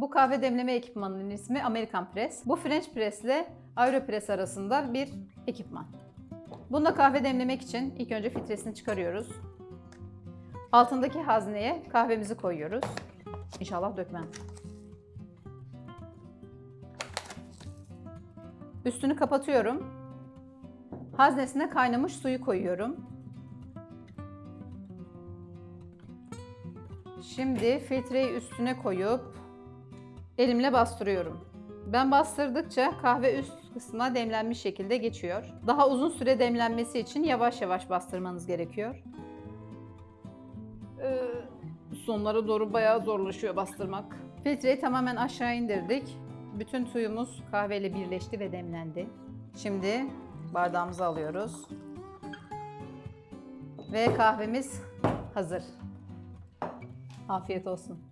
Bu kahve demleme ekipmanının ismi American Press. Bu French Press ile Aeropress arasında bir ekipman. Bunda kahve demlemek için ilk önce filtresini çıkarıyoruz. Altındaki hazneye kahvemizi koyuyoruz. İnşallah dökmem. Üstünü kapatıyorum. Haznesine kaynamış suyu koyuyorum. Şimdi filtreyi üstüne koyup elimle bastırıyorum. Ben bastırdıkça kahve üst kısmına demlenmiş şekilde geçiyor. Daha uzun süre demlenmesi için yavaş yavaş bastırmanız gerekiyor. Ee, sonlara doğru bayağı zorlaşıyor bastırmak. Filtreyi tamamen aşağı indirdik. Bütün suyumuz kahveyle birleşti ve demlendi. Şimdi bardağımızı alıyoruz. Ve kahvemiz hazır. Afiyet olsun.